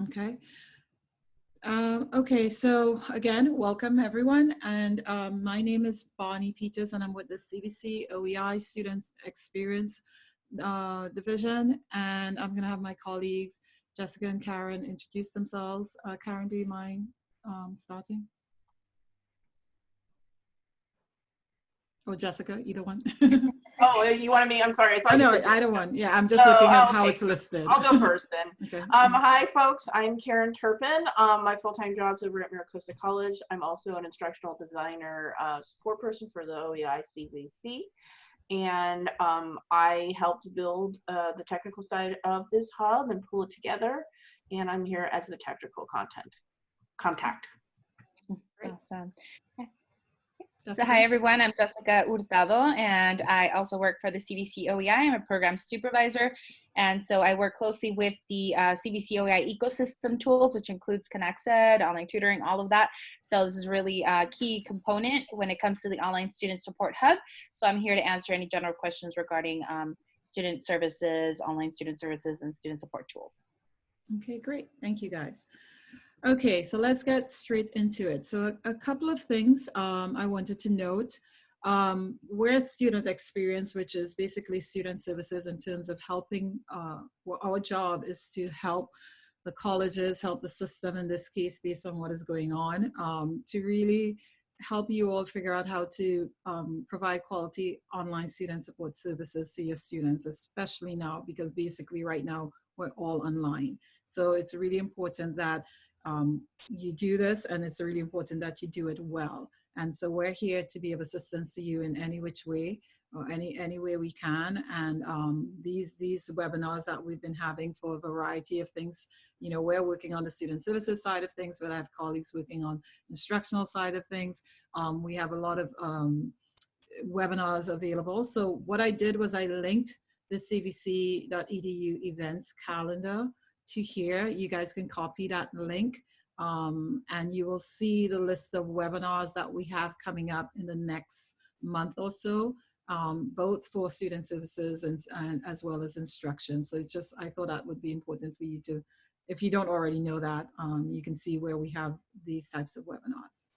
Okay. Um, okay, so again, welcome everyone. And um, my name is Bonnie Peters and I'm with the CVC OEI Students Experience uh, Division. And I'm gonna have my colleagues, Jessica and Karen, introduce themselves. Uh, Karen, do you mind um, starting? Or Jessica, either one. Oh, you wanted me, I'm sorry. I thought I you know, said- I don't want, yeah, I'm just Oh, looking at oh, how it's listed. I'll go first then. Okay. Um, hi, folks. I'm Karen Turpin. Um, my full-time job's over at Miracosta College. I'm also an instructional designer uh, support person for the OEI CVC. And um, I helped build uh, the technical side of this hub and pull it together. And I'm here as the technical content contact. Great. Awesome. So hi everyone, I'm Jessica Hurtado and I also work for the CVC OEI. I'm a program supervisor and so I work closely with the uh, CVC OEI ecosystem tools which includes ConexEd, online tutoring, all of that. So this is really a key component when it comes to the online student support hub. So I'm here to answer any general questions regarding um, student services, online student services and student support tools. Okay, great. Thank you, guys. Okay, so let's get straight into it. So a, a couple of things um, I wanted to note. Um, student experience, which is basically student services in terms of helping, uh, our job is to help the colleges, help the system in this case based on what is going on, um, to really help you all figure out how to um, provide quality online student support services to your students, especially now, because basically right now we're all online. So it's really important that um, you do this and it's really important that you do it well. And so we're here to be of assistance to you in any which way or any, any way we can. And um, these, these webinars that we've been having for a variety of things, you know, we're working on the student services side of things, but I have colleagues working on instructional side of things. Um, we have a lot of um, webinars available. So what I did was I linked the cvc.edu events calendar to here. You guys can copy that link um, and you will see the list of webinars that we have coming up in the next month or so, um, both for student services and, and as well as instruction. So it's just, I thought that would be important for you to, if you don't already know that, um, you can see where we have these types of webinars.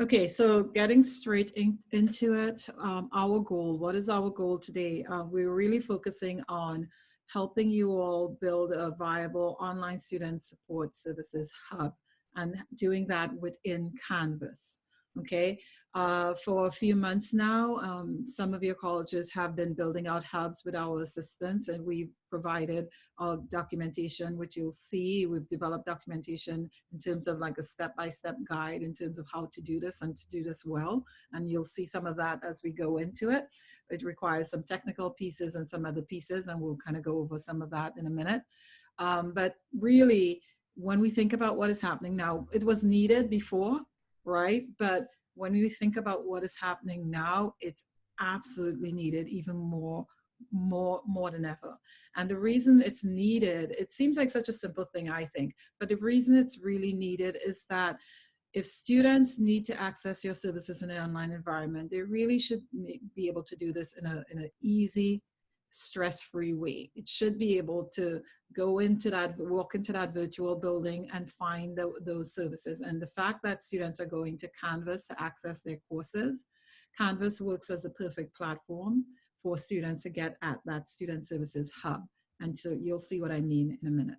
Okay, so getting straight in, into it, um, our goal, what is our goal today? Uh, we're really focusing on helping you all build a viable online student support services hub and doing that within Canvas. Okay, uh, for a few months now, um, some of your colleges have been building out hubs with our assistance and we've provided our documentation, which you'll see. We've developed documentation in terms of like a step-by-step -step guide in terms of how to do this and to do this well. And you'll see some of that as we go into it. It requires some technical pieces and some other pieces, and we'll kind of go over some of that in a minute. Um, but really, when we think about what is happening now, it was needed before, right? But when we think about what is happening now, it's absolutely needed even more more more than ever and the reason it's needed it seems like such a simple thing i think but the reason it's really needed is that if students need to access your services in an online environment they really should be able to do this in a in an easy stress-free way it should be able to go into that walk into that virtual building and find the, those services and the fact that students are going to canvas to access their courses canvas works as the perfect platform for students to get at that student services hub. And so you'll see what I mean in a minute.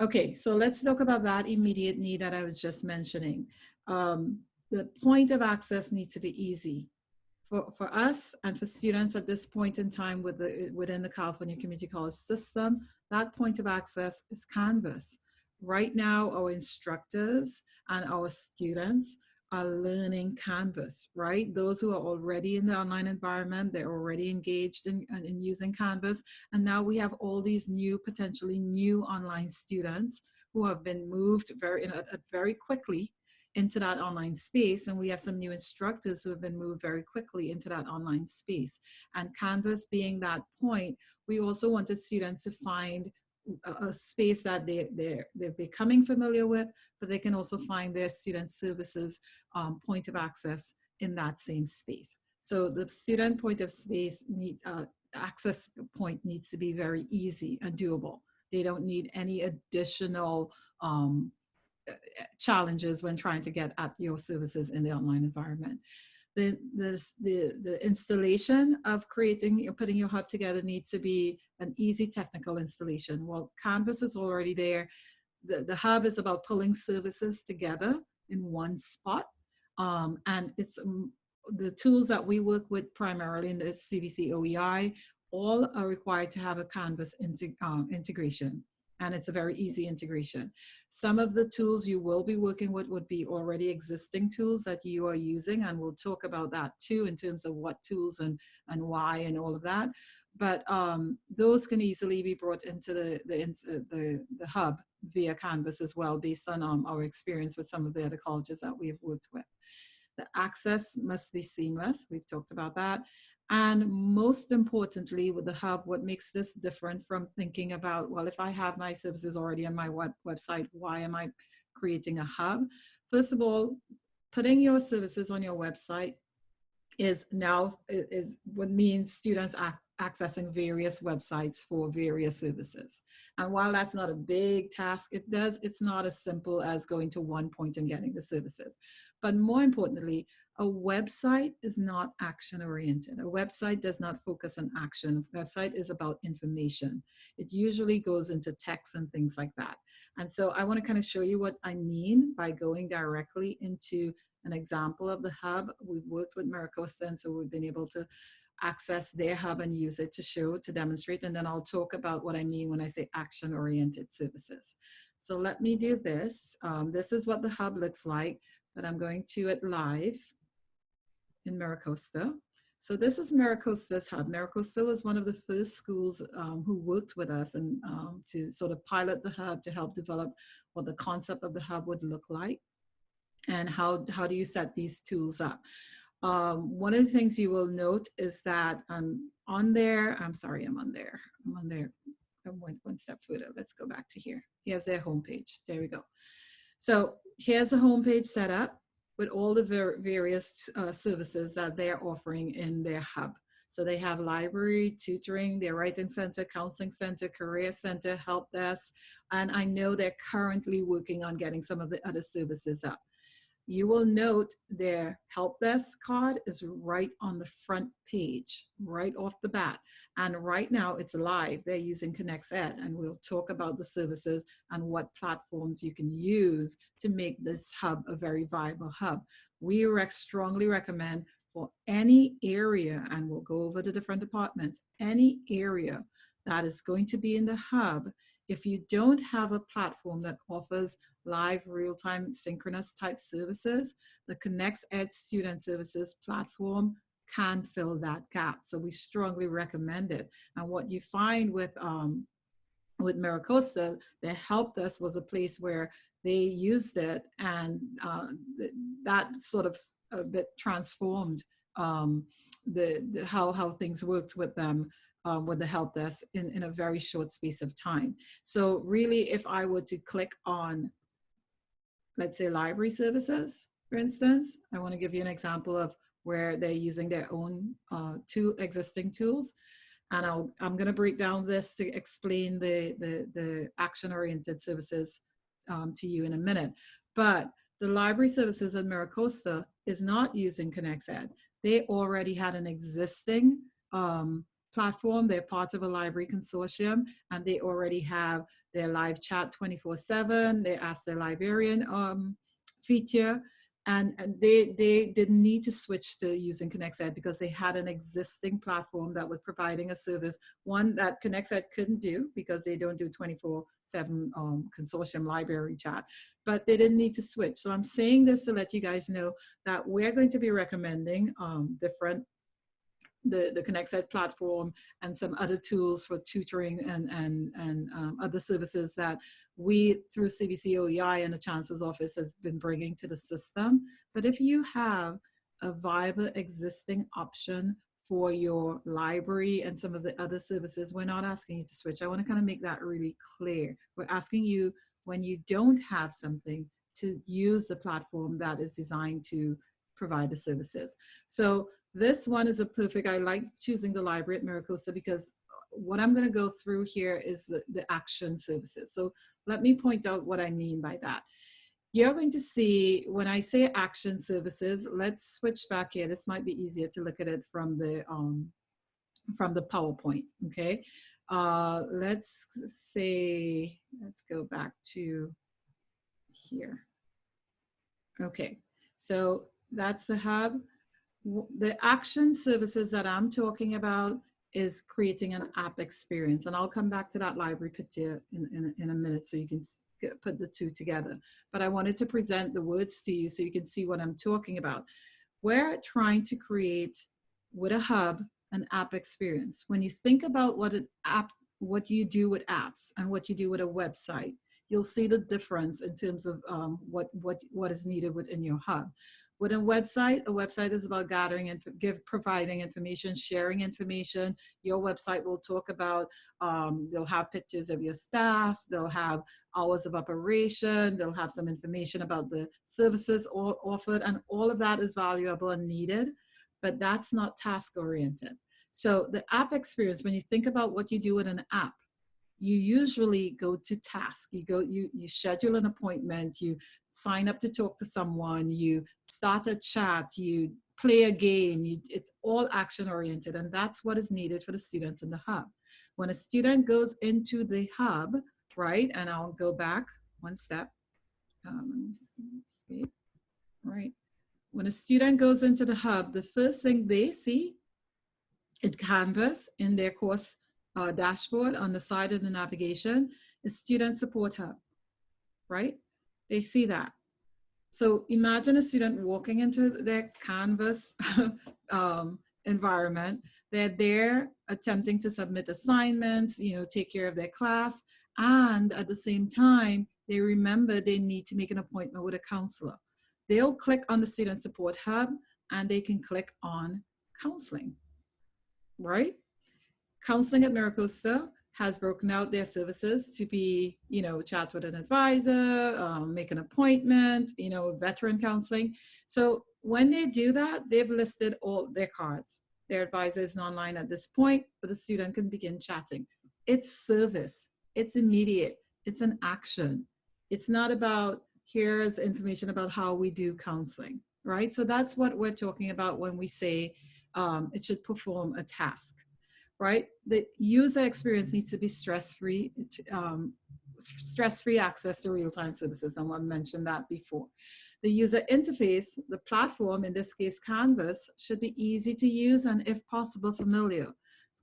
Okay, so let's talk about that immediate need that I was just mentioning. Um, the point of access needs to be easy. For, for us and for students at this point in time with the, within the California Community College system, that point of access is Canvas. Right now, our instructors and our students are learning Canvas, right? Those who are already in the online environment, they're already engaged in, in using Canvas. And now we have all these new, potentially new online students who have been moved very, a, a very quickly into that online space. And we have some new instructors who have been moved very quickly into that online space. And Canvas being that point, we also wanted students to find a, space that they, they're, they're becoming familiar with, but they can also find their student services um, point of access in that same space. So the student point of space needs, uh, access point needs to be very easy and doable. They don't need any additional um, challenges when trying to get at your services in the online environment. The, the, the, the installation of creating putting your hub together needs to be an easy technical installation. Well, Canvas is already there. The, the hub is about pulling services together in one spot. Um, and it's um, the tools that we work with primarily in the CVC OEI, all are required to have a Canvas integ um, integration. And it's a very easy integration. Some of the tools you will be working with would be already existing tools that you are using. And we'll talk about that too in terms of what tools and, and why and all of that. But um, those can easily be brought into the, the, uh, the, the hub via Canvas as well, based on um, our experience with some of the other colleges that we've worked with. The access must be seamless. We've talked about that. And most importantly, with the hub, what makes this different from thinking about, well, if I have my services already on my web website, why am I creating a hub? First of all, putting your services on your website is now is what means students accessing various websites for various services. And while that's not a big task, it does, it's not as simple as going to one point and getting the services. But more importantly, a website is not action oriented. A website does not focus on action. A website is about information. It usually goes into text and things like that. And so I want to kind of show you what I mean by going directly into an example of the hub. We've worked with MiraCosta, and so we've been able to access their hub and use it to show, to demonstrate, and then I'll talk about what I mean when I say action-oriented services. So let me do this. Um, this is what the hub looks like, but I'm going to it live in MiraCosta. So this is MiraCosta's hub. MiraCosta was one of the first schools um, who worked with us and um, to sort of pilot the hub to help develop what the concept of the hub would look like and how, how do you set these tools up. Um, one of the things you will note is that um, on there, I'm sorry, I'm on there, I'm on there. I went one step further. Let's go back to here. Here's their homepage. There we go. So here's the homepage set up with all the ver various uh, services that they're offering in their hub. So they have library, tutoring, their writing center, counseling center, career center, help desk, and I know they're currently working on getting some of the other services up you will note their help desk card is right on the front page, right off the bat. And right now it's live. They're using ConexEd and we'll talk about the services and what platforms you can use to make this hub a very viable hub. We rec strongly recommend for any area, and we'll go over the different departments, any area that is going to be in the hub, if you don't have a platform that offers live real-time synchronous type services, the ConexEd Student Services platform can fill that gap. So we strongly recommend it. And what you find with um, with MiraCosta, their helped us was a place where they used it and uh, that sort of a bit transformed um, the, the, how, how things worked with them um, with the help desk in, in a very short space of time. So really, if I were to click on let's say library services, for instance, I want to give you an example of where they're using their own uh, two existing tools. And I'll, I'm going to break down this to explain the, the, the action-oriented services um, to you in a minute. But the library services in MiraCosta is not using ConexEd. They already had an existing um, platform. They're part of a library consortium and they already have their live chat 24 seven. They ask their librarian um, feature and, and they, they didn't need to switch to using ConexEd because they had an existing platform that was providing a service, one that ConexEd couldn't do because they don't do 24 seven um, consortium library chat, but they didn't need to switch. So I'm saying this to let you guys know that we're going to be recommending um, different the, the ConexEd platform and some other tools for tutoring and, and, and um, other services that we through CVC OEI and the Chancellor's Office has been bringing to the system. But if you have a viable existing option for your library and some of the other services, we're not asking you to switch. I want to kind of make that really clear. We're asking you when you don't have something to use the platform that is designed to provide the services. So This one is a perfect, I like choosing the library at MiraCosta because what I'm gonna go through here is the, the action services. So let me point out what I mean by that. You're going to see, when I say action services, let's switch back here. This might be easier to look at it from the, um, from the PowerPoint, okay? Uh, let's say, let's go back to here. Okay, so that's the hub. The action services that I'm talking about is creating an app experience. And I'll come back to that library picture in, in, in a minute so you can put the two together. But I wanted to present the words to you so you can see what I'm talking about. We're trying to create with a hub an app experience. When you think about what an app, what you do with apps and what you do with a website, you'll see the difference in terms of um, what, what, what is needed within your hub. With a website, a website is about gathering and give, providing information, sharing information. Your website will talk about, um, they'll have pictures of your staff, they'll have hours of operation, they'll have some information about the services offered, and all of that is valuable and needed, but that's not task oriented. So the app experience, when you think about what you do with an app, you usually go to task. You go, you, you schedule an appointment, you sign up to talk to someone, you start a chat, you play a game, you, it's all action oriented and that's what is needed for the students in the hub. When a student goes into the hub, right, and I'll go back one step, um, escape, right. When a student goes into the hub, the first thing they see in Canvas in their course uh, dashboard on the side of the navigation is Student Support Hub, right? They see that. So imagine a student walking into their Canvas um, environment. They're there attempting to submit assignments, you know, take care of their class. And at the same time, they remember they need to make an appointment with a counselor. They'll click on the Student Support Hub and they can click on counseling, right? Counseling at MiraCosta has broken out their services to be, you know, chat with an advisor, um, make an appointment, you know, veteran counseling. So when they do that, they've listed all their cards. Their advisor is online at this point, but the student can begin chatting. It's service, it's immediate, it's an action. It's not about here's information about how we do counseling, right? So that's what we're talking about when we say um, it should perform a task right? The user experience needs to be stress-free, um, stress-free access to real-time services. I mentioned that before. The user interface, the platform, in this case Canvas, should be easy to use and if possible familiar.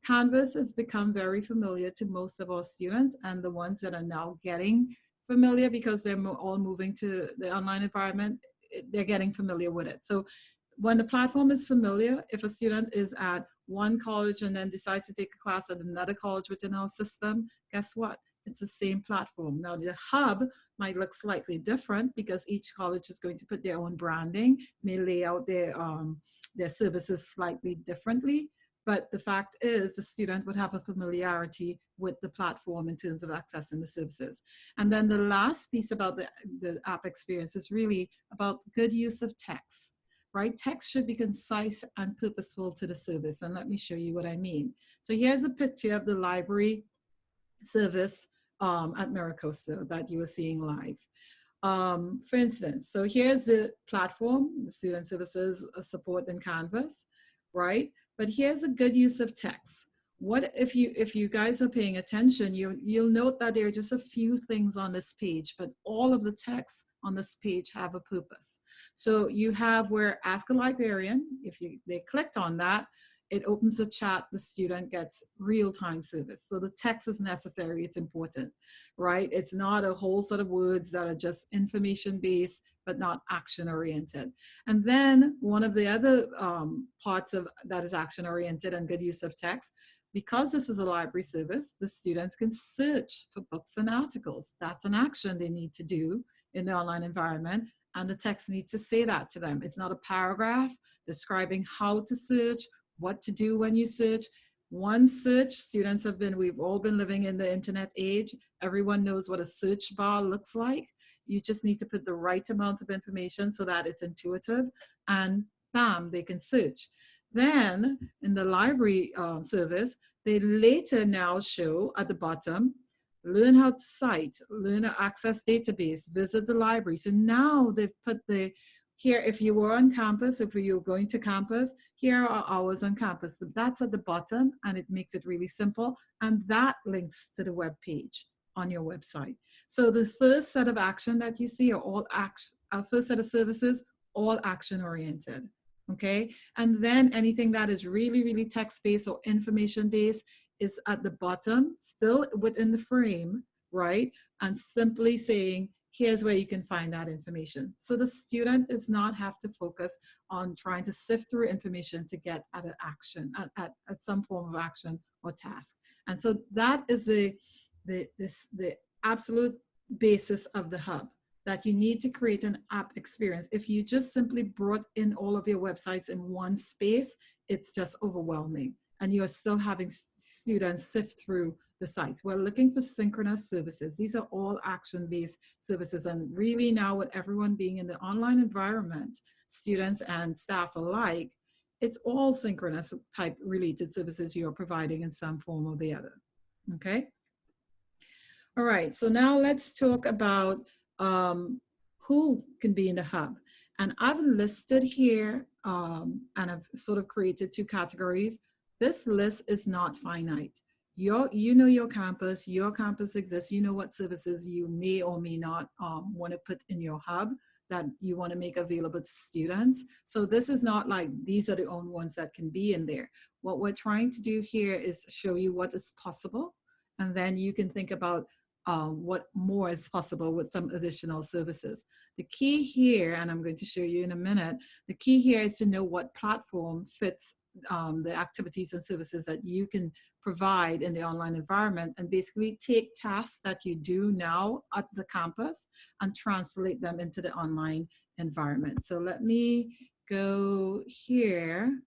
Canvas has become very familiar to most of our students and the ones that are now getting familiar because they're all moving to the online environment, they're getting familiar with it. So when the platform is familiar, if a student is at one college and then decides to take a class at another college within our system, guess what? It's the same platform. Now the hub might look slightly different because each college is going to put their own branding, may lay out their, um, their services slightly differently. But the fact is the student would have a familiarity with the platform in terms of accessing the services. And then the last piece about the, the app experience is really about good use of text right? Text should be concise and purposeful to the service. And let me show you what I mean. So here's a picture of the library service um, at MiraCosta that you were seeing live. Um, for instance, so here's the platform, the student services uh, support in Canvas, right? But here's a good use of text. What if you if you guys are paying attention, you you'll note that there are just a few things on this page, but all of the text on this page have a purpose. So you have where ask a librarian, if you they clicked on that, it opens the chat, the student gets real-time service. So the text is necessary, it's important, right? It's not a whole set of words that are just information-based, but not action-oriented. And then one of the other um, parts of that is action-oriented and good use of text, because this is a library service, the students can search for books and articles. That's an action they need to do in the online environment and the text needs to say that to them. It's not a paragraph describing how to search, what to do when you search. One search, students have been, we've all been living in the internet age. Everyone knows what a search bar looks like. You just need to put the right amount of information so that it's intuitive and bam, they can search. Then in the library uh, service, they later now show at the bottom, learn how to cite, learn to access database, visit the library. So now they've put the, here, if you were on campus, if you're going to campus, here are hours on campus. That's at the bottom and it makes it really simple. And that links to the web page on your website. So the first set of action that you see are all action, our uh, first set of services, all action oriented okay? And then anything that is really, really text-based or information-based is at the bottom, still within the frame, right? And simply saying, here's where you can find that information. So the student does not have to focus on trying to sift through information to get at an action, at, at, at some form of action or task. And so that is the, the, this, the absolute basis of the hub that you need to create an app experience. If you just simply brought in all of your websites in one space, it's just overwhelming. And you're still having students sift through the sites. We're looking for synchronous services. These are all action-based services. And really now with everyone being in the online environment, students and staff alike, it's all synchronous type related services you're providing in some form or the other, okay? All right, so now let's talk about um, who can be in the hub. And I've listed here, um, and I've sort of created two categories. This list is not finite. Your, you know your campus, your campus exists, you know what services you may or may not um, want to put in your hub that you want to make available to students. So this is not like these are the only ones that can be in there. What we're trying to do here is show you what is possible. And then you can think about um, what more is possible with some additional services. The key here, and I'm going to show you in a minute, the key here is to know what platform fits um, the activities and services that you can provide in the online environment and basically take tasks that you do now at the campus and translate them into the online environment. So let me go here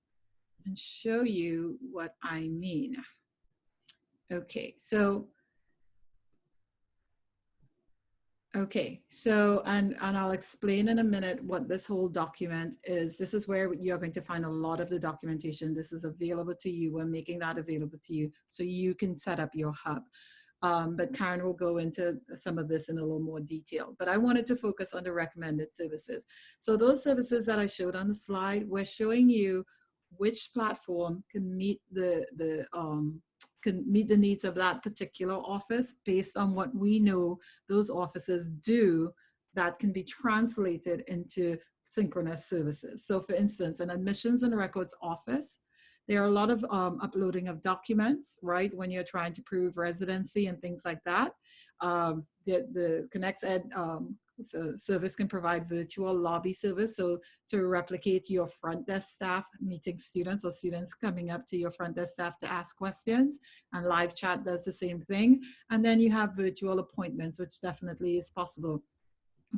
and show you what I mean. Okay, so Okay, so, and, and I'll explain in a minute what this whole document is. This is where you're going to find a lot of the documentation. This is available to you. We're making that available to you so you can set up your hub. Um, but Karen will go into some of this in a little more detail. But I wanted to focus on the recommended services. So those services that I showed on the slide, we're showing you which platform can meet the, the um, can meet the needs of that particular office based on what we know those offices do that can be translated into synchronous services. So for instance, an admissions and records office, there are a lot of um, uploading of documents, right? When you're trying to prove residency and things like that. Um, the, the ConexEd um, so service can provide virtual lobby service. So to replicate your front desk staff meeting students or students coming up to your front desk staff to ask questions and live chat does the same thing. And then you have virtual appointments, which definitely is possible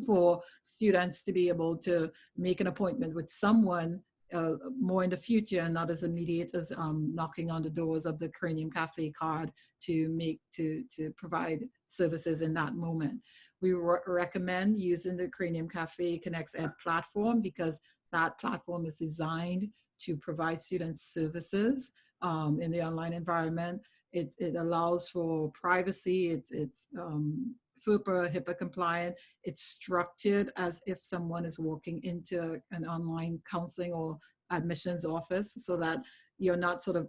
for students to be able to make an appointment with someone uh, more in the future and not as immediate as um, knocking on the doors of the Cranium Cafe card to make to to provide services in that moment. We re recommend using the Cranium Cafe ConexEd platform because that platform is designed to provide students services um, in the online environment. It, it allows for privacy, it's, it's um, FERPA, HIPAA compliant. It's structured as if someone is walking into an online counseling or admissions office so that you're not sort of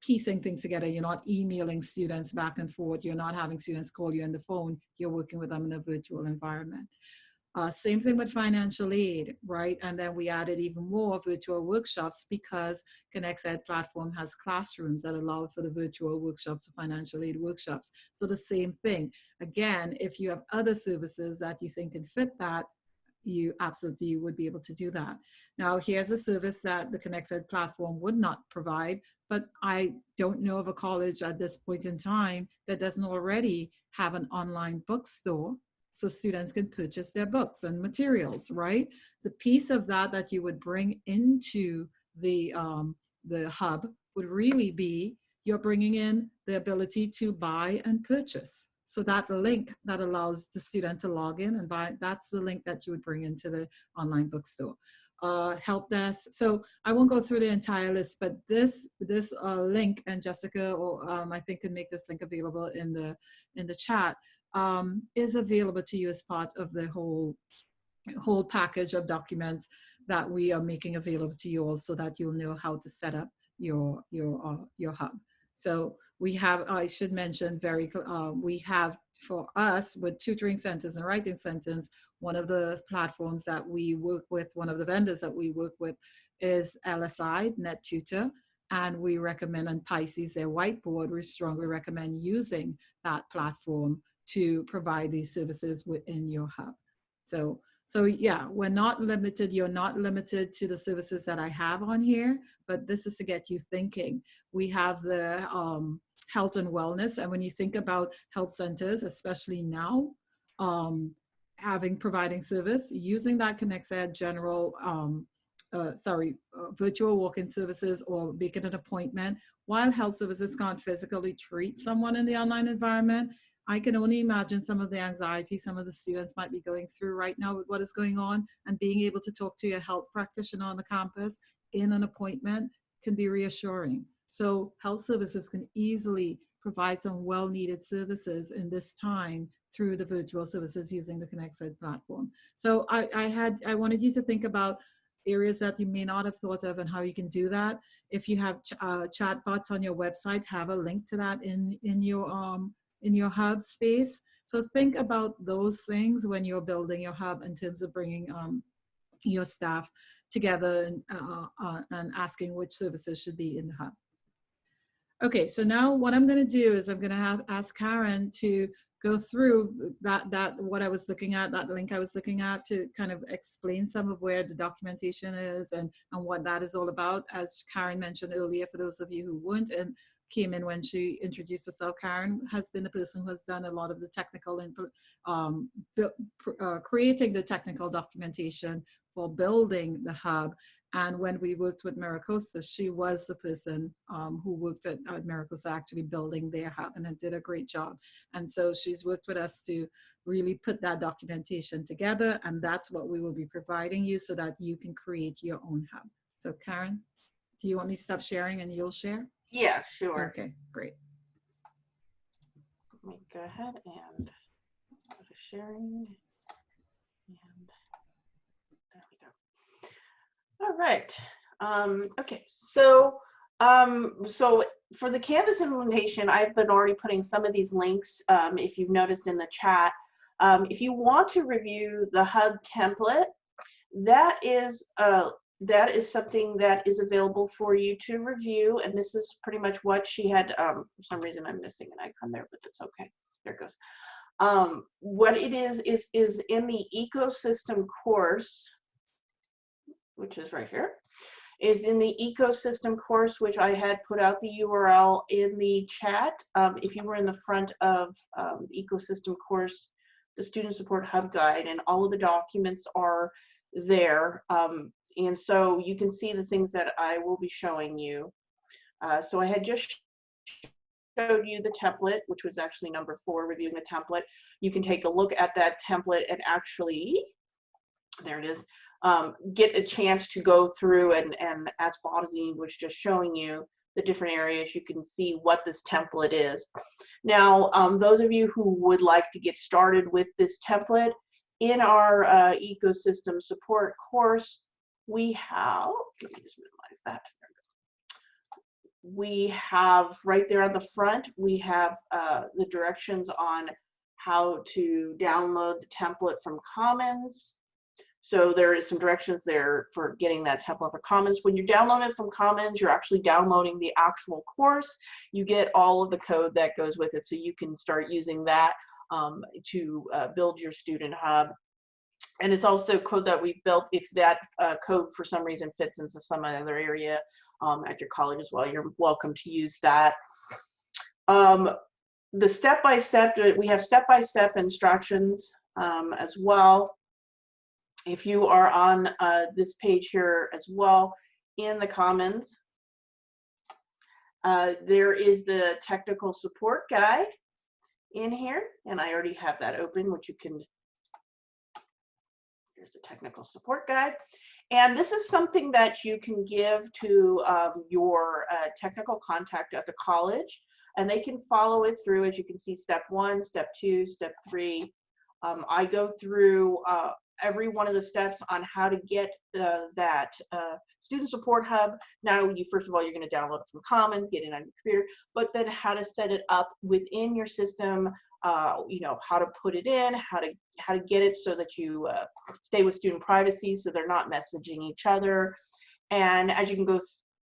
piecing things together. You're not emailing students back and forth. You're not having students call you on the phone. You're working with them in a virtual environment. Uh, same thing with financial aid, right? And then we added even more virtual workshops because ConexEd platform has classrooms that allow for the virtual workshops, financial aid workshops. So the same thing. Again, if you have other services that you think can fit that, you absolutely would be able to do that. Now, here's a service that the ConexEd platform would not provide, but I don't know of a college at this point in time that doesn't already have an online bookstore so students can purchase their books and materials, right? The piece of that that you would bring into the, um, the hub would really be you're bringing in the ability to buy and purchase. So that link that allows the student to log in and buy, that's the link that you would bring into the online bookstore. Uh, help desk. So I won't go through the entire list, but this this uh, link and Jessica, or um, I think, can make this link available in the in the chat. Um, is available to you as part of the whole whole package of documents that we are making available to you all, so that you'll know how to set up your your uh, your hub. So we have, I should mention very, uh, we have for us with tutoring centers and writing centers, one of the platforms that we work with, one of the vendors that we work with is LSI, NetTutor, and we recommend on Pisces, their whiteboard, we strongly recommend using that platform to provide these services within your hub. So, so yeah, we're not limited, you're not limited to the services that I have on here, but this is to get you thinking. We have the um, health and wellness, and when you think about health centers, especially now, um, having providing service, using that ConexEd general, um, uh, sorry, uh, virtual walk-in services or making an appointment, while health services can't physically treat someone in the online environment, I can only imagine some of the anxiety some of the students might be going through right now with what is going on and being able to talk to your health practitioner on the campus in an appointment can be reassuring. So health services can easily provide some well-needed services in this time through the virtual services using the ConexEd platform. So I, I had, I wanted you to think about areas that you may not have thought of and how you can do that. If you have ch uh, chat bots on your website, have a link to that in, in your um, in your hub space. So think about those things when you're building your hub in terms of bringing um, your staff together and, uh, uh, and asking which services should be in the hub. Okay, so now what I'm going to do is I'm going to have ask Karen to go through that that what I was looking at, that link I was looking at to kind of explain some of where the documentation is and, and what that is all about. As Karen mentioned earlier, for those of you who weren't and came in when she introduced herself, Karen has been the person who has done a lot of the technical and um, uh, creating the technical documentation for building the hub. And when we worked with MiraCosta, she was the person um, who worked at, at MiraCosta actually building their hub and did a great job. And so she's worked with us to really put that documentation together. And that's what we will be providing you so that you can create your own hub. So Karen, do you want me to stop sharing and you'll share? Yeah, sure. Okay, great. Let me go ahead and sharing. And there we go. All right. Um, okay, so um, so for the Canvas implementation, I've been already putting some of these links, um, if you've noticed in the chat. Um, if you want to review the hub template, that is a that is something that is available for you to review. And this is pretty much what she had, um, for some reason I'm missing an icon there, but it's okay. There it goes. Um, what it is, is, is in the ecosystem course, which is right here, is in the ecosystem course, which I had put out the URL in the chat. Um, if you were in the front of um, the ecosystem course, the student support hub guide and all of the documents are there. Um, and so you can see the things that I will be showing you. Uh, so I had just showed you the template, which was actually number four, reviewing the template. You can take a look at that template and actually, there it is, um, get a chance to go through and, and as Bozzy was just showing you, the different areas, you can see what this template is. Now, um, those of you who would like to get started with this template, in our uh, ecosystem support course, we have, let me just minimize that. We have right there on the front, we have uh, the directions on how to download the template from Commons. So there is some directions there for getting that template for Commons. When you download it from Commons, you're actually downloading the actual course. You get all of the code that goes with it, so you can start using that um, to uh, build your student hub and it's also code that we've built if that uh, code for some reason fits into some other area um, at your college as well you're welcome to use that um, the step-by-step -step, we have step-by-step -step instructions um, as well if you are on uh, this page here as well in the commons uh, there is the technical support guide in here and I already have that open which you can Here's the technical support guide. And this is something that you can give to um, your uh, technical contact at the college, and they can follow it through. As you can see, step one, step two, step three. Um, I go through uh, every one of the steps on how to get uh, that uh, student support hub. Now, you first of all, you're going to download it from Commons, get it on your computer, but then how to set it up within your system. Uh, you know how to put it in, how to how to get it so that you uh, stay with student privacy, so they're not messaging each other. And as you can go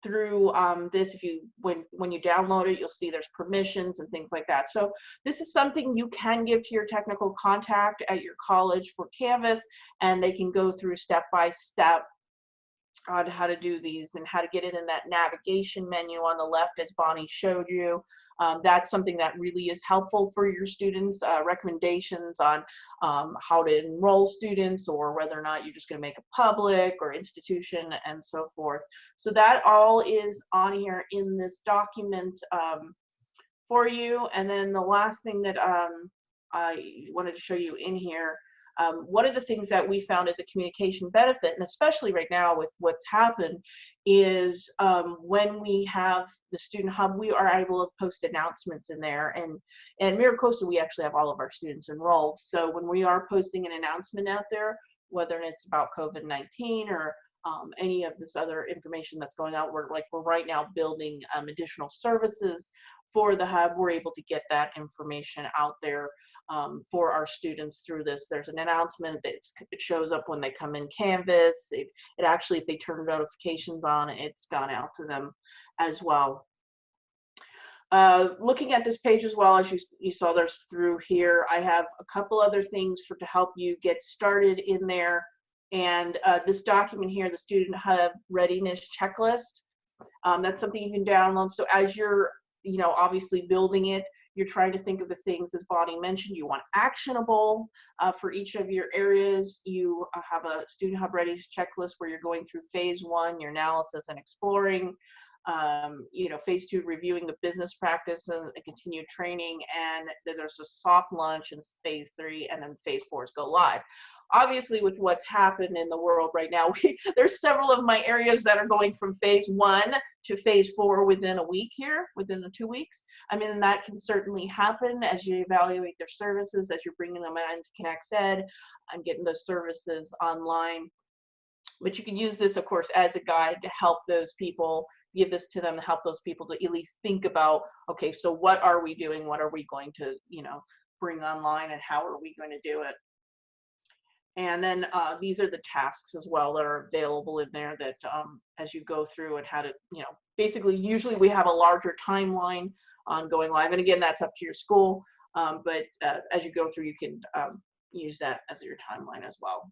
through um, this, if you when when you download it, you'll see there's permissions and things like that. So this is something you can give to your technical contact at your college for Canvas, and they can go through step by step on how to do these and how to get it in that navigation menu on the left as Bonnie showed you. Um, that's something that really is helpful for your students, uh, recommendations on um, how to enroll students or whether or not you're just going to make a public or institution and so forth. So that all is on here in this document um, for you. And then the last thing that um, I wanted to show you in here um, one of the things that we found as a communication benefit, and especially right now with what's happened, is um, when we have the student hub, we are able to post announcements in there. And and MiraCosta, we actually have all of our students enrolled. So when we are posting an announcement out there, whether it's about COVID-19 or um, any of this other information that's going out, we're like we're right now building um, additional services for the hub. We're able to get that information out there um, for our students through this. There's an announcement that it shows up when they come in Canvas. It, it actually, if they turn notifications on, it's gone out to them as well. Uh, looking at this page as well, as you, you saw there's through here, I have a couple other things for to help you get started in there. And uh, this document here, the Student Hub Readiness Checklist, um, that's something you can download. So as you're, you know, obviously building it, you're trying to think of the things, as Bonnie mentioned, you want actionable uh, for each of your areas. You uh, have a Student Hub Readiness checklist where you're going through phase one, your analysis and exploring. Um, you know, phase two, reviewing the business practice and, and continued training. And there's a soft launch in phase three, and then phase four is go live obviously with what's happened in the world right now we, there's several of my areas that are going from phase one to phase four within a week here within the two weeks. I mean that can certainly happen as you evaluate their services as you're bringing them into ConexEd and getting those services online. But you can use this of course as a guide to help those people give this to them to help those people to at least think about okay so what are we doing? What are we going to you know bring online and how are we going to do it and then uh, these are the tasks as well that are available in there that um, as you go through and how to, you know, basically usually we have a larger timeline on going live. And again, that's up to your school. Um, but uh, as you go through, you can um, use that as your timeline as well.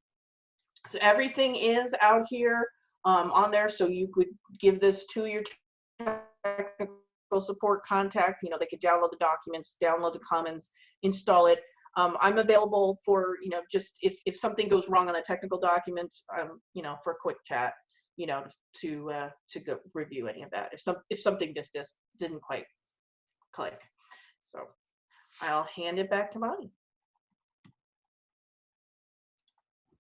So everything is out here um, on there. So you could give this to your technical support contact. You know, they could download the documents, download the Commons, install it, um, I'm available for, you know, just if, if something goes wrong on the technical documents, um, you know, for a quick chat, you know, to, uh, to go review any of that. If some, if something just, just didn't quite click. So I'll hand it back to Bonnie.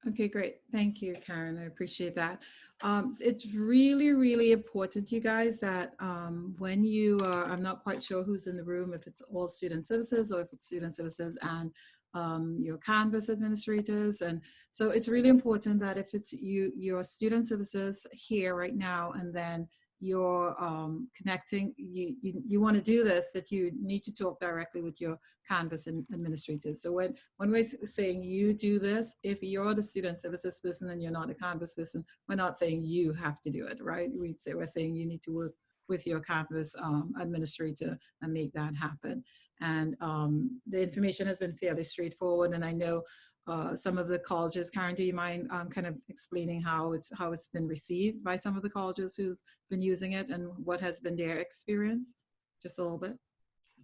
Okay, great. Thank you, Karen. I appreciate that. Um, it's really, really important, you guys, that um, when you are, I'm not quite sure who's in the room, if it's all student services or if it's student services and um, your Canvas administrators. And so it's really important that if it's you, your student services here right now, and then you're um, connecting, you, you, you want to do this, that you need to talk directly with your Canvas administrators. So when, when we're saying you do this, if you're the student services person and you're not a Canvas person, we're not saying you have to do it, right? We say, we're saying you need to work with your Canvas um, administrator and make that happen. And um, the information has been fairly straightforward. And I know uh, some of the colleges. Karen, do you mind um, kind of explaining how it's how it's been received by some of the colleges who's been using it and what has been their experience? Just a little bit.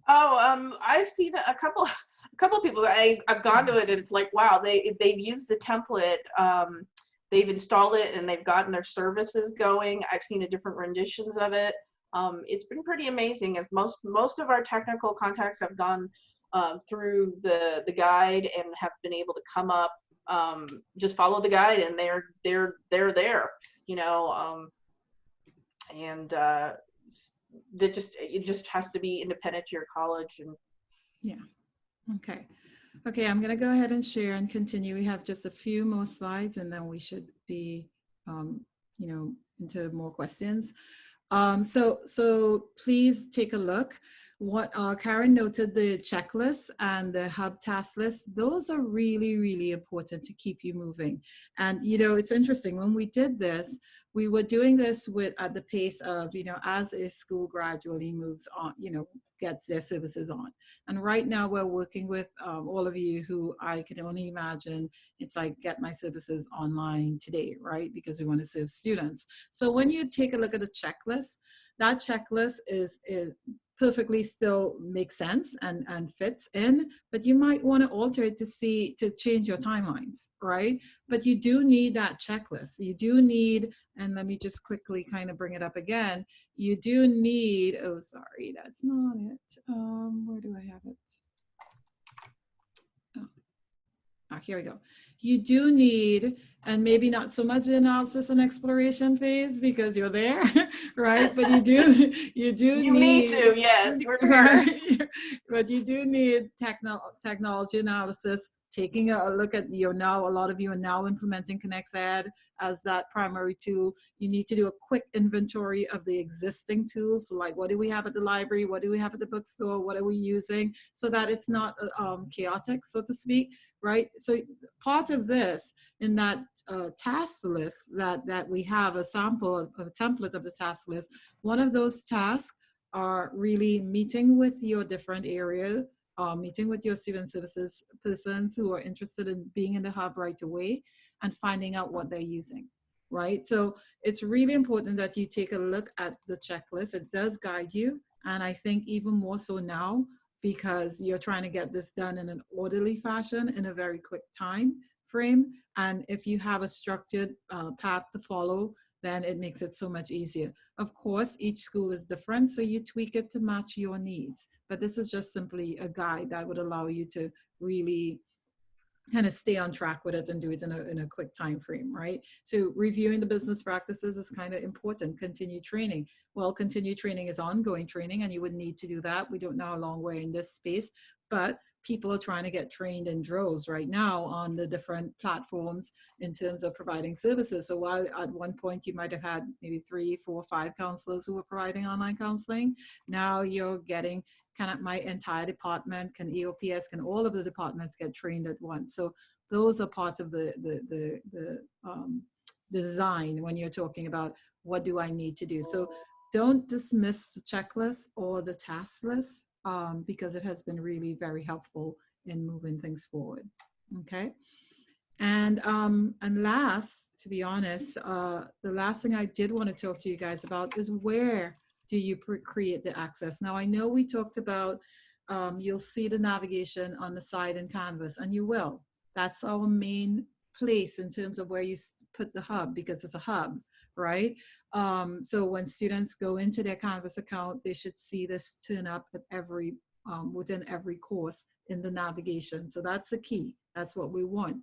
Oh, um, I've seen a couple, a couple of people. I I've gone to it and it's like, wow, they they've used the template. Um, they've installed it and they've gotten their services going. I've seen a different renditions of it. Um, it's been pretty amazing. As most most of our technical contacts have gone um, through the the guide and have been able to come up um, just follow the guide and they're they're they're there you know um, and uh, that just it just has to be independent to your college and yeah, Okay. Okay, I'm going to go ahead and share and continue. We have just a few more slides and then we should be, um, you know, into more questions. Um, so, so please take a look. What uh, Karen noted, the checklist and the hub task list, those are really, really important to keep you moving. And, you know, it's interesting, when we did this, we were doing this with at the pace of, you know, as a school gradually moves on, you know, gets their services on. And right now we're working with um, all of you who I can only imagine it's like get my services online today, right? Because we want to serve students. So when you take a look at the checklist, that checklist is is perfectly still makes sense and and fits in, but you might want to alter it to see to change your timelines, right? But you do need that checklist. You do need, and let me just quickly kind of bring it up again you do need, oh, sorry, that's not it. Um, where do I have it? Oh. Ah, here we go. You do need, and maybe not so much the analysis and exploration phase because you're there, right? But you do, you do you need need to yes right? but you do need techno technology analysis, taking a, look at, you're now, a lot of you are now implementing Connects ConexEd as that primary tool. You need to do a quick inventory of the existing tools. So like, what do we have at the library? What do we have at the bookstore? What are we using? So that it's not uh, um, chaotic, so to speak, right? So part of this in that uh, task list that, that we have a sample, of a template of the task list, one of those tasks are really meeting with your different area, uh, meeting with your student services persons who are interested in being in the hub right away and finding out what they're using, right? So it's really important that you take a look at the checklist. It does guide you. And I think even more so now because you're trying to get this done in an orderly fashion in a very quick time frame. And if you have a structured uh, path to follow, then it makes it so much easier. Of course, each school is different, so you tweak it to match your needs. But this is just simply a guide that would allow you to really kind of stay on track with it and do it in a, in a quick time frame, right? So reviewing the business practices is kind of important. Continue training. Well, continue training is ongoing training and you would need to do that. We don't know how long we're in this space, but people are trying to get trained in droves right now on the different platforms in terms of providing services. So while at one point you might have had maybe three, four, five counselors who were providing online counseling, now you're getting kind of my entire department, can EOPS, can all of the departments get trained at once. So those are part of the, the, the, the um, design when you're talking about what do I need to do. So don't dismiss the checklist or the task list um, because it has been really very helpful in moving things forward. Okay. And um, and last, to be honest, uh, the last thing I did want to talk to you guys about is where do you create the access? Now I know we talked about um, you'll see the navigation on the side in Canvas, and you will. That's our main place in terms of where you put the hub because it's a hub, right? Um, so when students go into their Canvas account, they should see this turn up at every um, within every course in the navigation. So that's the key. That's what we want.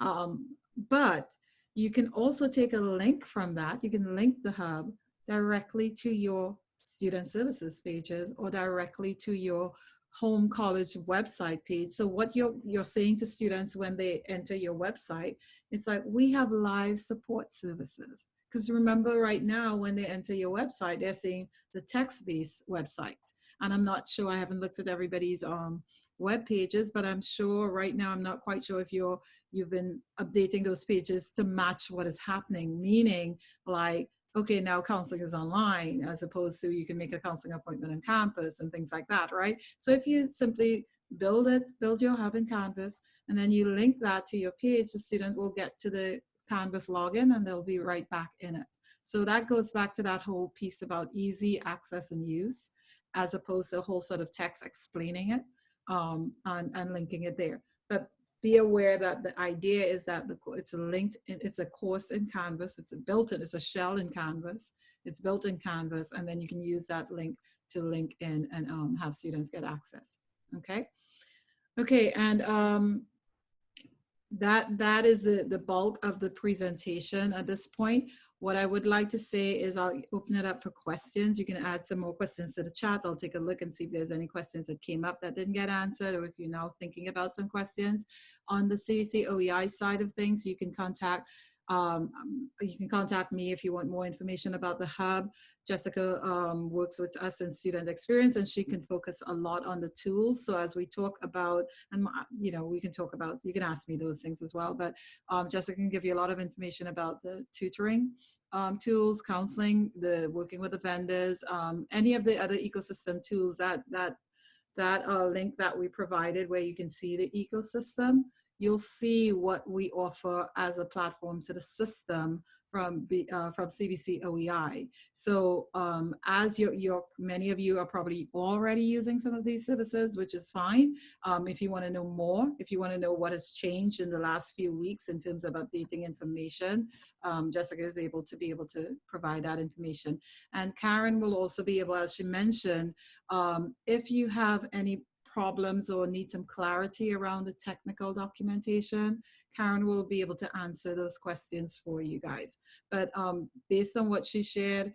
Um, but you can also take a link from that. You can link the hub directly to your student services pages or directly to your home college website page. So what you're, you're saying to students when they enter your website, it's like, we have live support services. Because remember right now, when they enter your website, they're seeing the text-based website. And I'm not sure, I haven't looked at everybody's um, web pages, but I'm sure right now, I'm not quite sure if you're, you've been updating those pages to match what is happening, meaning like, okay, now counseling is online as opposed to you can make a counseling appointment on campus and things like that, right? So if you simply build it, build your hub in Canvas, and then you link that to your page, the student will get to the Canvas login and they'll be right back in it. So that goes back to that whole piece about easy access and use, as opposed to a whole set of text explaining it um, and, and linking it there. But be aware that the idea is that the, it's a linked, it's a course in Canvas, it's a built in, it's a shell in Canvas, it's built in Canvas, and then you can use that link to link in and um, have students get access, okay? Okay, and um, that that is the, the bulk of the presentation at this point. What I would like to say is I'll open it up for questions. You can add some more questions to the chat. I'll take a look and see if there's any questions that came up that didn't get answered or if you're now thinking about some questions. On the CVC OEI side of things, you can contact um, you can contact me if you want more information about the hub. Jessica um, works with us in student experience and she can focus a lot on the tools. So as we talk about, and you know, we can talk about, you can ask me those things as well, but um, Jessica can give you a lot of information about the tutoring um, tools, counseling, the working with the vendors, um, any of the other ecosystem tools that, that, that uh, link that we provided where you can see the ecosystem you'll see what we offer as a platform to the system from uh, from CVC OEI. So um, as your, your, many of you are probably already using some of these services, which is fine. Um, if you want to know more, if you want to know what has changed in the last few weeks in terms of updating information, um, Jessica is able to be able to provide that information. And Karen will also be able, as she mentioned, um, if you have any problems or need some clarity around the technical documentation, Karen will be able to answer those questions for you guys. But um, based on what she shared,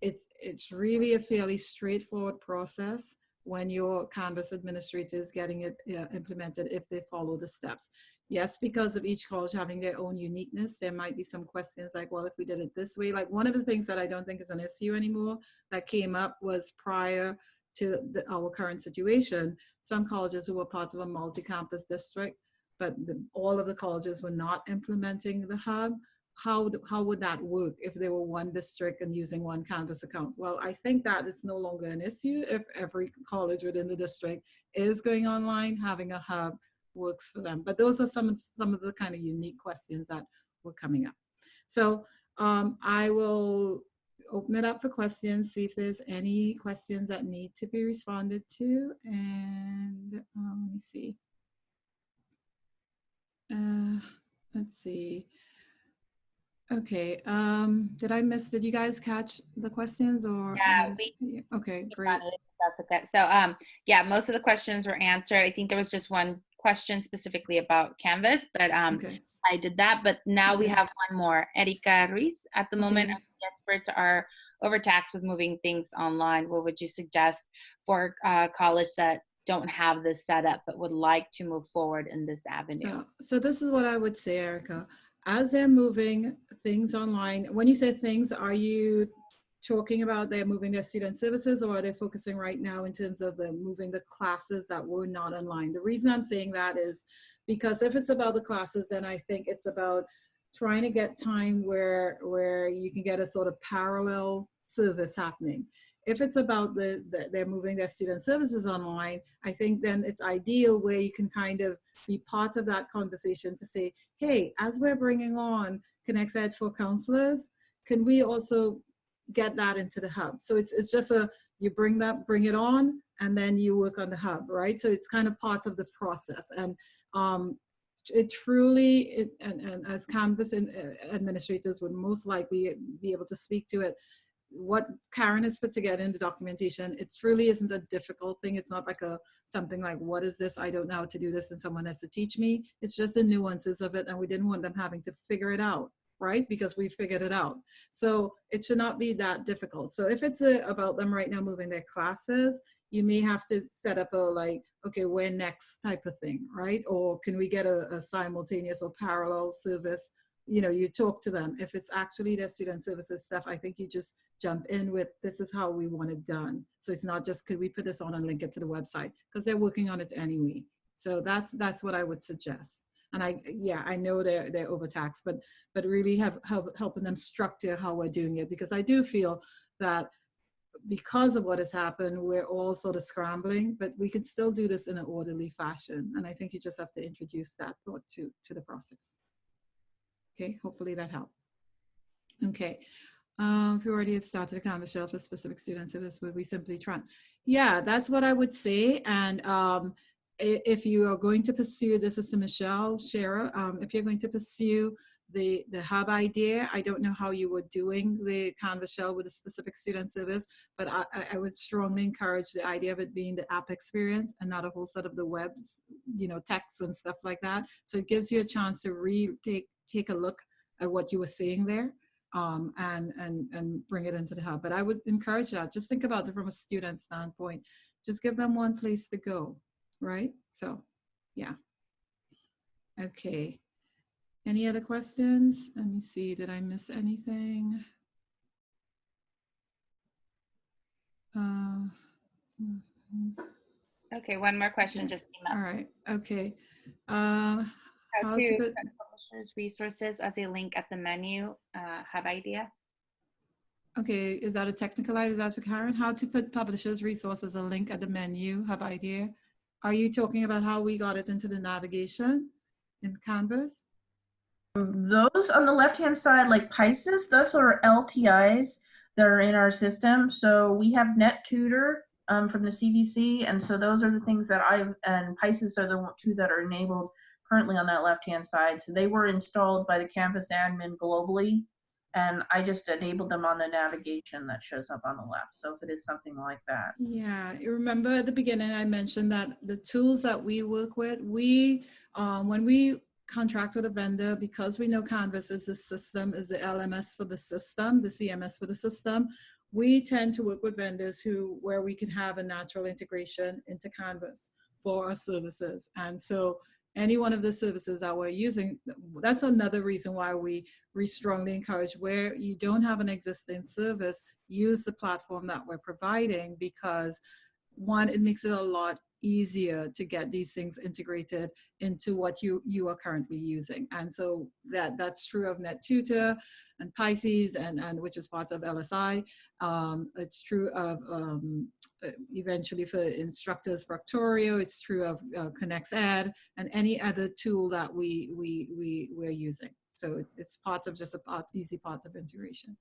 it's, it's really a fairly straightforward process when your Canvas administrator is getting it uh, implemented if they follow the steps. Yes, because of each college having their own uniqueness, there might be some questions like, well, if we did it this way, like one of the things that I don't think is an issue anymore that came up was prior to the, our current situation, some colleges who were part of a multi-campus district, but the, all of the colleges were not implementing the hub. How, how would that work if they were one district and using one Canvas account? Well, I think that it's no longer an issue if every college within the district is going online, having a hub works for them. But those are some, some of the kind of unique questions that were coming up. So um, I will open it up for questions, see if there's any questions that need to be responded to. And um, let me see. Uh, let's see. Okay, um, did I miss, did you guys catch the questions or? Yeah, we, okay, great. Jessica. So um, yeah, most of the questions were answered. I think there was just one question specifically about Canvas, but um, okay. I did that. But now okay. we have one more, Erika Ruiz. At the okay. moment, experts are overtaxed with moving things online. What would you suggest for uh, college that don't have this set up but would like to move forward in this avenue? So, so this is what I would say, Erica. As they're moving things online, when you say things, are you talking about they're moving their student services or are they focusing right now in terms of the moving the classes that were not online? The reason I'm saying that is because if it's about the classes, then I think it's about trying to get time where where you can get a sort of parallel service happening. If it's about the, the, they're moving their student services online, I think then it's ideal where you can kind of be part of that conversation to say, hey, as we're bringing on ConexEd for counselors, can we also get that into the hub? So it's, it's just a, you bring that, bring it on, and then you work on the hub, right? So it's kind of part of the process. And um, it truly, it, and, and as Canvas uh, administrators would most likely be able to speak to it, what Karen has put together in the documentation, it truly isn't a difficult thing. It's not like a something like, what is this? I don't know how to do this and someone has to teach me. It's just the nuances of it and we didn't want them having to figure it out, right? Because we figured it out. So it should not be that difficult. So if it's a, about them right now moving their classes, you may have to set up a like, okay, where next type of thing, right? Or can we get a, a simultaneous or parallel service you know, you talk to them. If it's actually their student services stuff, I think you just jump in with this is how we want it done. So it's not just could we put this on and link it to the website because they're working on it anyway. So that's that's what I would suggest. And I yeah I know they're they're overtaxed, but but really have help, helping them structure how we're doing it because I do feel that because of what has happened, we're all sort of scrambling, but we can still do this in an orderly fashion. And I think you just have to introduce that thought to to the process. Okay, hopefully that helped. Okay, um, if you already have started a Canvas shell for specific students, this would we simply try? Yeah, that's what I would say. And um, if you are going to pursue, this is to Michelle Scherer, um, if you're going to pursue the, the hub idea. I don't know how you were doing the Canvas shell with a specific student service, but I, I- I would strongly encourage the idea of it being the app experience and not a whole set of the webs, you know, texts and stuff like that. So it gives you a chance to re take, take a look at what you were seeing there um, and, and, and bring it into the hub. But I would encourage that. Just think about it from a student standpoint. Just give them one place to go, right? So, yeah. Okay. Any other questions? Let me see. Did I miss anything? Uh, Okay, one more question Okay. just came up. right. Okay. Uh, How how to to put- publishers resources as a link at the menu, uh, hub idea. okay. Is that a technical item? Is that for Karen? How to put publishers resources a link at the menu have idea? Are you talking about how we got it into the navigation in Canvas? Those on the left-hand side, like Pisces, those are LTIs that are in our system. So we have NetTutor um, from the CVC, and so those are the things that I've, and Pisces are the two that are enabled currently on that left-hand side. So they were installed by the campus admin globally, and I just enabled them on the navigation that shows up on the left. So if it is something like that. Yeah, you remember at the beginning I mentioned that the tools that we work with, we, um, when we contract with a vendor, because we know Canvas is the system, is the LMS for the system, the CMS for the system, we tend to work with vendors who, where we can have a natural integration into Canvas for our services. And so any one of the services that we're using, that's another reason why we, we strongly encourage where you don't have an existing service, use the platform that we're providing because one, it makes it a lot easier to get these things integrated into what you you are currently using. And so that that's true of NetTutor and Pisces and, and which is part of LSI. Um, it's true of um, uh, eventually for instructors Proctorio, it's true of uh, ConexEd and any other tool that we we we we're using. So it's it's part of just a part, easy part of integration.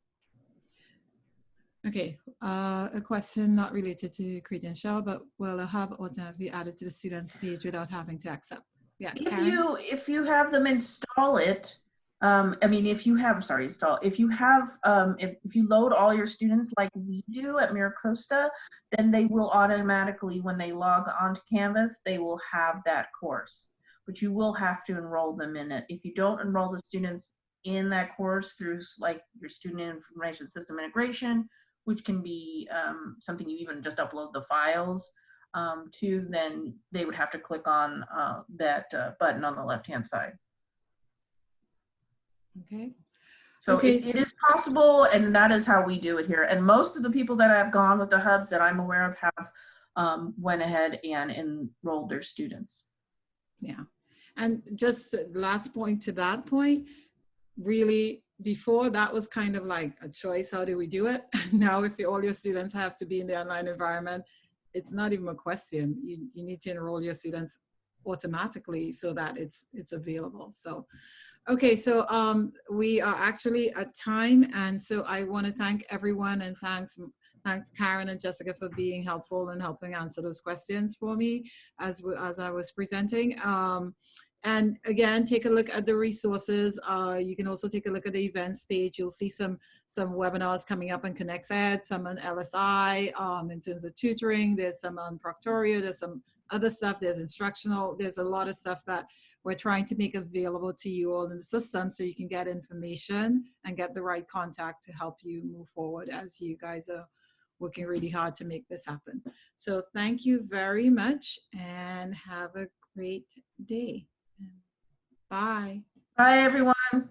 Okay, uh, a question not related to credential, but will a hub automatically be added to the student's page without having to accept? Yeah, If Karen? you if you have them install it, um, I mean, if you have sorry, install. If you have um, if, if you load all your students like we do at MiraCosta, then they will automatically when they log onto Canvas, they will have that course. But you will have to enroll them in it. If you don't enroll the students in that course through like your student information system integration, which can be um, something you even just upload the files um, to, then they would have to click on uh, that uh, button on the left-hand side. Okay, So Okay, it, it so- is possible, and that is how we do it here. And most of the people that have gone with the hubs that I'm aware of have um, went ahead and enrolled their students. yeah. And just last point to that point, really before that was kind of like a choice, how do we do it? now if all your students have to be in the online environment, it's not even a question. You, you need to enroll your students automatically so that it's it's available. So okay, so um we are actually at time and so I want to thank everyone and thanks thanks Karen and Jessica for being helpful and helping answer those questions for me as as I was presenting. Um, and again, take a look at the resources. Uh, you can also take a look at the events page. You'll see some some webinars coming up on ConexEd, some on LSI um, in terms of tutoring. There's some on Proctorio. There's some other stuff. There's instructional. There's a lot of stuff that we're trying to make available to you all in the system so you can get information and get the right contact to help you move forward as you guys are working really hard to make this happen. So thank you very much and have a great day. Bye. Bye, everyone.